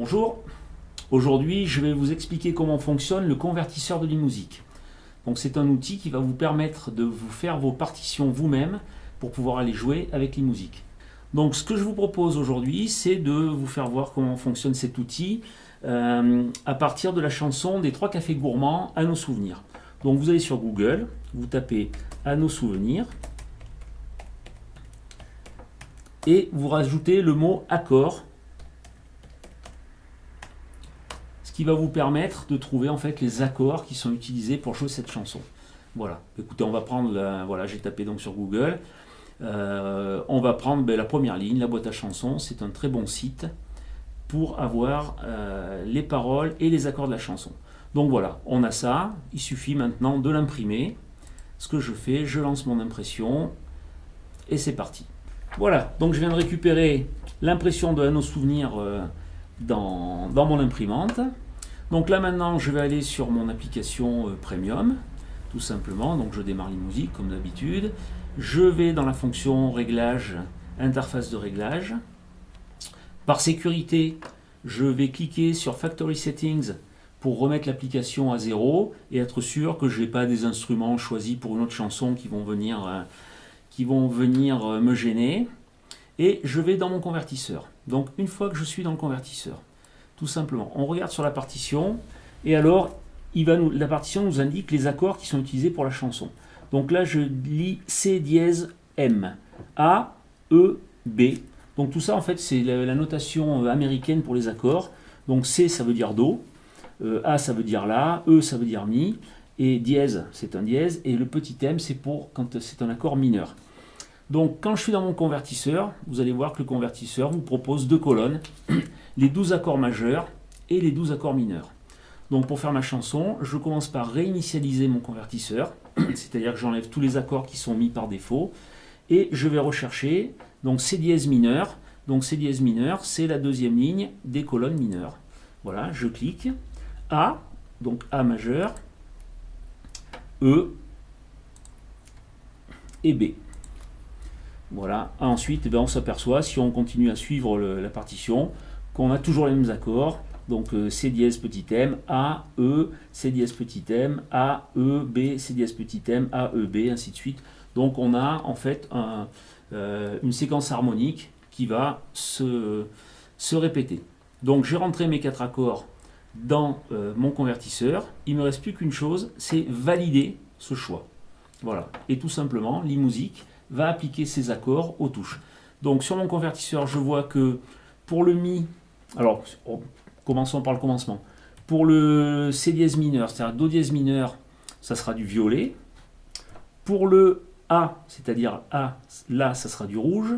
Bonjour, aujourd'hui je vais vous expliquer comment fonctionne le convertisseur de l'e-musique. Donc c'est un outil qui va vous permettre de vous faire vos partitions vous-même pour pouvoir aller jouer avec l'e-musique. Donc ce que je vous propose aujourd'hui c'est de vous faire voir comment fonctionne cet outil euh, à partir de la chanson des trois cafés gourmands à nos souvenirs. Donc vous allez sur Google, vous tapez à nos souvenirs et vous rajoutez le mot accord qui va vous permettre de trouver en fait les accords qui sont utilisés pour jouer cette chanson. Voilà, écoutez, on va prendre, voilà, j'ai tapé donc sur Google, euh, on va prendre ben, la première ligne, la boîte à chansons, c'est un très bon site pour avoir euh, les paroles et les accords de la chanson. Donc voilà, on a ça, il suffit maintenant de l'imprimer. Ce que je fais, je lance mon impression et c'est parti. Voilà, donc je viens de récupérer l'impression de nos souvenirs euh, dans mon imprimante. Donc là maintenant, je vais aller sur mon application euh, Premium, tout simplement. Donc je démarre musique comme d'habitude. Je vais dans la fonction réglage, interface de réglage. Par sécurité, je vais cliquer sur Factory Settings pour remettre l'application à zéro et être sûr que je n'ai pas des instruments choisis pour une autre chanson qui vont venir, euh, euh, me gêner. Et je vais dans mon convertisseur. Donc une fois que je suis dans le convertisseur, tout simplement. On regarde sur la partition, et alors la partition nous indique les accords qui sont utilisés pour la chanson. Donc là, je lis C dièse M, A, E, B. Donc tout ça, en fait, c'est la, notation euh, américaine pour les accords. Donc C, ça veut dire Do, euh, A, ça veut dire La, E, ça veut dire Mi, et dièse, c'est un dièse, et le petit M, c'est pour quand c'est un accord mineur. Donc quand je suis dans mon convertisseur, vous allez voir que le convertisseur vous propose deux colonnes, les 12 accords majeurs et les 12 accords mineurs. Donc pour faire ma chanson, je commence par réinitialiser mon convertisseur, c'est-à-dire que j'enlève tous les accords qui sont mis par défaut, et je vais rechercher donc C dièse mineur. Donc C dièse mineur, c'est la deuxième ligne des colonnes mineures. Voilà, je clique. A, donc A majeur, E et B. Voilà. Ensuite, eh ben, on s'aperçoit, si on continue à suivre la partition, qu'on a toujours les mêmes accords. Donc euh, C dièse petit m, A, E, C dièse petit m, A, E, B, C dièse petit m, A, E, B, ainsi de suite. Donc on a en fait euh, une séquence harmonique qui va se, répéter. Donc j'ai rentré mes quatre accords dans euh, mon convertisseur. Il ne me reste plus qu'une chose, c'est valider ce choix. Voilà. Et tout simplement, l'e-musique va appliquer ces accords aux touches. Donc sur mon convertisseur, je vois que pour le Mi, alors commençons par le commencement. Pour le C dièse mineur, c'est-à-dire Do dièse mineur, ça sera du violet. Pour le A, c'est-à-dire A, là, ça sera du rouge.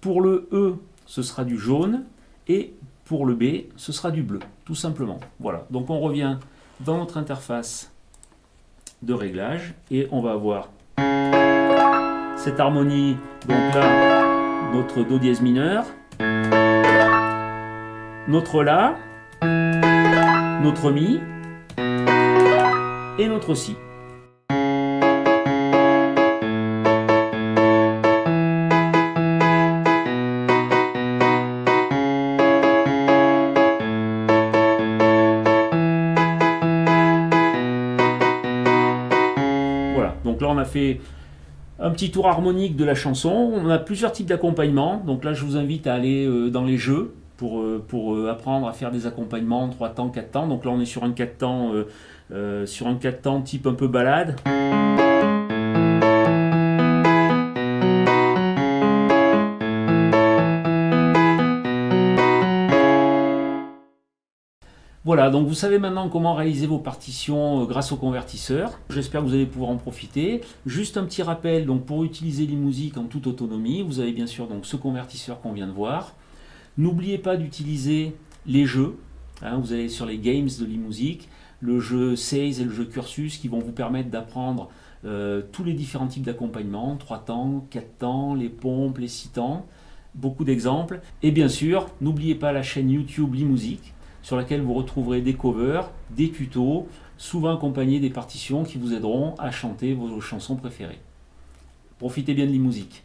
Pour le E, ce sera du jaune. Et pour le B, ce sera du bleu, tout simplement. Voilà, donc on revient dans notre interface de réglage et on va avoir cette harmonie, donc là, notre Do dièse mineur, notre La, notre Mi et notre Si. Voilà, donc là on a fait un petit tour harmonique de la chanson. On a plusieurs types d'accompagnement. Donc là, je vous invite à aller euh, dans les jeux pour, euh, euh, apprendre à faire des accompagnements 3 temps, 4 temps. Donc là, on est sur un 4 temps, sur un 4 temps type un peu balade. Voilà, donc vous savez maintenant comment réaliser vos partitions euh, grâce au convertisseur. J'espère que vous allez pouvoir en profiter. Juste un petit rappel, donc pour utiliser l'e-musique en toute autonomie, vous avez bien sûr donc ce convertisseur qu'on vient de voir. N'oubliez pas d'utiliser les jeux. Hein, vous allez sur les games de l'e-musique, le jeu Sales et le jeu Cursus qui vont vous permettre d'apprendre euh, tous les différents types d'accompagnement, 3 temps, 4 temps, les pompes, les 6 temps, beaucoup d'exemples. Et bien sûr, n'oubliez pas la chaîne YouTube l'e-musique sur laquelle vous retrouverez des covers, des tutos, souvent accompagnés des partitions qui vous aideront à chanter vos chansons préférées. Profitez bien de l'e-musique.